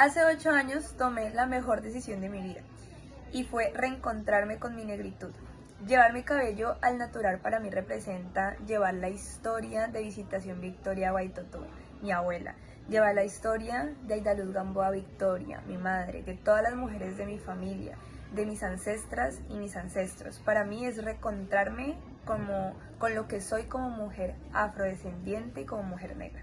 Hace ocho años tomé la mejor decisión de mi vida y fue reencontrarme con mi negritud. Llevar mi cabello al natural para mí representa llevar la historia de Visitación Victoria Baitoto, mi abuela, llevar la historia de Aidaluz Gamboa Victoria, mi madre, de todas las mujeres de mi familia, de mis ancestras y mis ancestros. Para mí es reencontrarme como, con lo que soy como mujer afrodescendiente y como mujer negra.